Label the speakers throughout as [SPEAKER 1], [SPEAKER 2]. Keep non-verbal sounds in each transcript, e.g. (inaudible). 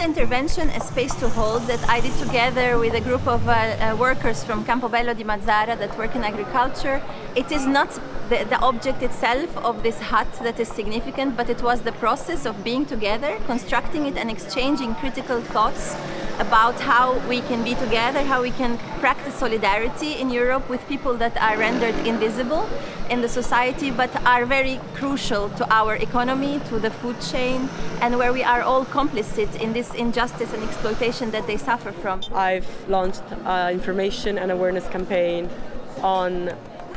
[SPEAKER 1] intervention, A Space to Hold, that I did together with a group of uh, uh, workers from Campobello di Mazzara that work in agriculture, it is not the, the, object itself of this hut that is significant, but it was the process of being together, constructing it and exchanging critical thoughts about how we can be together, how we can practice solidarity in Europe with people that are rendered invisible in the society but are very crucial to our economy, to the food chain and where we are all complicit in this injustice and exploitation that they suffer from.
[SPEAKER 2] I've launched an information and awareness campaign on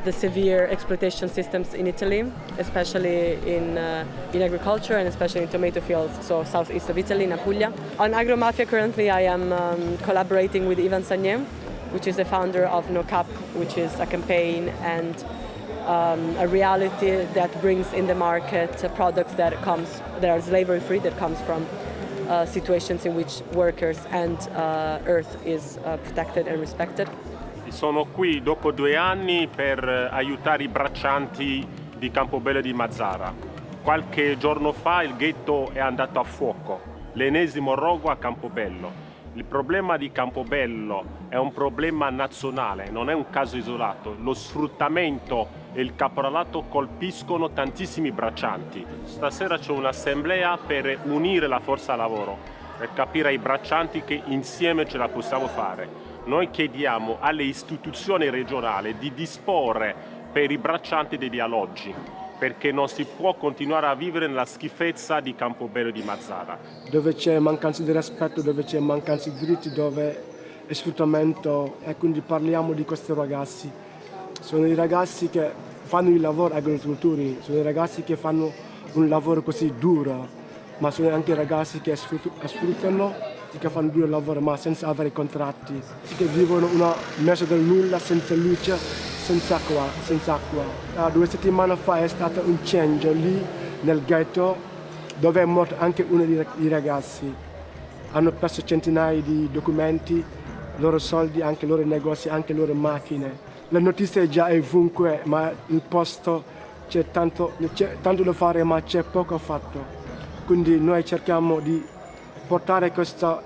[SPEAKER 2] the severe exploitation systems in Italy, especially in, uh, in agriculture and especially in tomato fields, so southeast of Italy, in Apulia. On Agromafia currently I am um, collaborating with Ivan Sagné, which is the founder of No Cap, which is a campaign and um, a reality that brings in the market products that comes that are slavery free, that comes from uh, situations in which workers and uh, earth is uh, protected and respected.
[SPEAKER 3] Sono qui dopo due anni per aiutare i braccianti di Campobello di Mazzara. Qualche giorno fa il ghetto è andato a fuoco, l'ennesimo rogo a Campobello. Il problema di Campobello è un problema nazionale, non è un caso isolato. Lo sfruttamento e il caporalato colpiscono tantissimi braccianti. Stasera c'è un'assemblea per unire la forza lavoro, per capire ai braccianti che insieme ce la possiamo fare noi chiediamo alle istituzioni regionali di disporre per i braccianti degli alloggi perché non si può continuare a vivere nella schifezza di Campobello di Mazzara.
[SPEAKER 4] Dove c'è mancanza di rispetto, dove c'è mancanza di diritti, dove è sfruttamento e quindi parliamo di questi ragazzi. Sono i ragazzi che fanno il lavoro agricoltori, sono i ragazzi che fanno un lavoro così duro, ma sono anche i ragazzi che sfruttano che fanno due lavoro ma senza avere contratti, che vivono una mezzo del nulla, senza luce, senza acqua. Senza acqua. Uh, due settimane fa è stato un incendio lì nel ghetto dove è morto anche uno dei ragazzi. Hanno perso centinaia di documenti, loro soldi, anche loro negozi, anche loro macchine. La notizia è già ovunque, ma il posto c'è tanto, tanto da fare, ma c'è poco fatto. Quindi noi cerchiamo di portare questa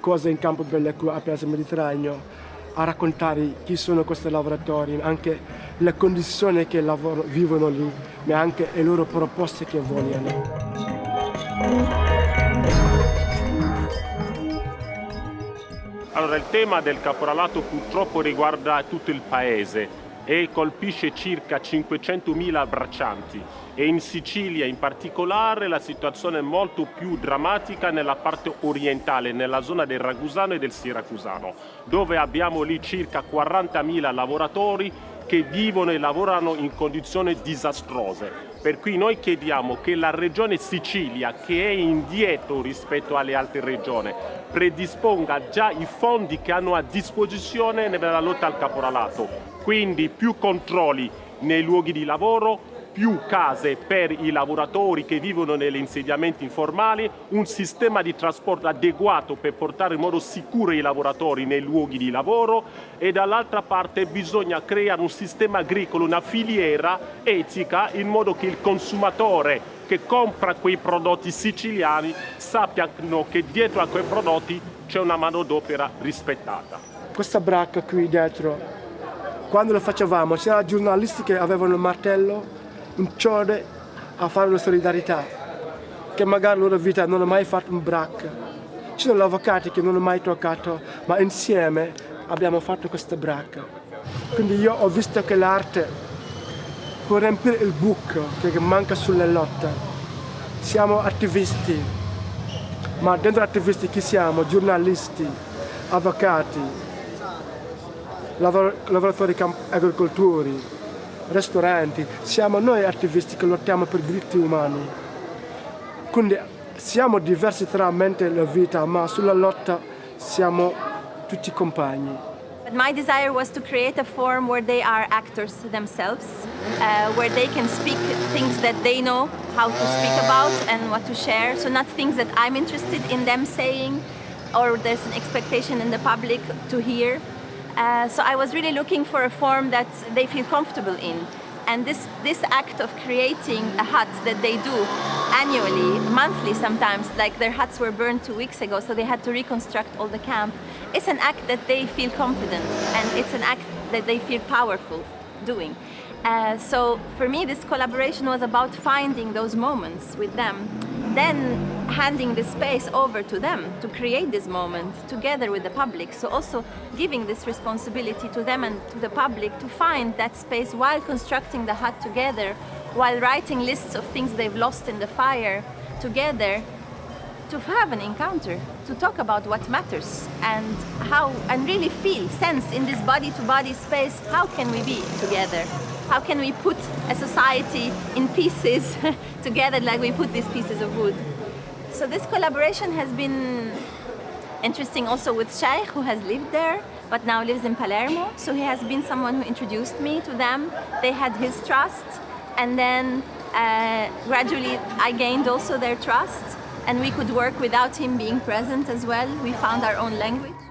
[SPEAKER 4] cosa in campo bello qui a Piazza Mediterraneo a raccontare chi sono questi lavoratori, anche le condizioni che lavoro, vivono lì, ma anche le loro proposte che vogliono.
[SPEAKER 3] Allora, il tema del caporalato purtroppo riguarda tutto il paese e colpisce circa 500.000 braccianti e in Sicilia in particolare la situazione è molto più drammatica nella parte orientale, nella zona del Ragusano e del Siracusano, dove abbiamo lì circa 40.000 lavoratori che vivono e lavorano in condizioni disastrose. Per cui noi chiediamo che la regione Sicilia, che è indietro rispetto alle altre regioni, predisponga già i fondi che hanno a disposizione nella lotta al caporalato, quindi più controlli nei luoghi di lavoro, più case per i lavoratori che vivono negli insediamenti informali, un sistema di trasporto adeguato per portare in modo sicuro i lavoratori nei luoghi di lavoro e dall'altra parte bisogna creare un sistema agricolo, una filiera etica in modo che il consumatore che compra quei prodotti siciliani sappiano che dietro a quei prodotti c'è una manodopera rispettata.
[SPEAKER 4] Questa bracca qui dietro quando lo facevamo c'erano giornalisti che avevano il martello, un ciode a fare una solidarietà, che magari la loro vita non hanno mai fatto un brac. Ci sono gli avvocati che non hanno mai toccato, ma insieme abbiamo fatto questa brac. Quindi io ho visto che l'arte può riempire il buco che manca sulle lotte. Siamo attivisti, ma dentro attivisti chi siamo? Giornalisti, avvocati, lavoratori agricoltori, ristoranti, siamo noi attivisti che lottiamo per diritti umani. Quindi siamo diversi tra mente e vita, ma sulla lotta siamo tutti compagni.
[SPEAKER 1] But my desire was to create a forum where they are actors themselves, uh, where they can speak things that they know how to speak about and what to share. So not things that I'm interested in them saying or there's an expectation in the public to hear, Uh, so I was really looking for a form that they feel comfortable in. And this, this act of creating a hut that they do annually, monthly sometimes, like their huts were burned two weeks ago, so they had to reconstruct all the camp, it's an act that they feel confident and it's an act that they feel powerful doing. Uh, so for me, this collaboration was about finding those moments with them, then handing the space over to them to create this moment together with the public. So also giving this responsibility to them and to the public to find that space while constructing the hut together, while writing lists of things they've lost in the fire together, to have an encounter, to talk about what matters and how, and really feel, sense in this body-to-body -body space, how can we be together? How can we put a society in pieces (laughs) together like we put these pieces of wood? So this collaboration has been interesting also with Sheikh, who has lived there, but now lives in Palermo. So he has been someone who introduced me to them. They had his trust, and then uh, gradually I gained also their trust and we could work without him being present as well. We found our own language.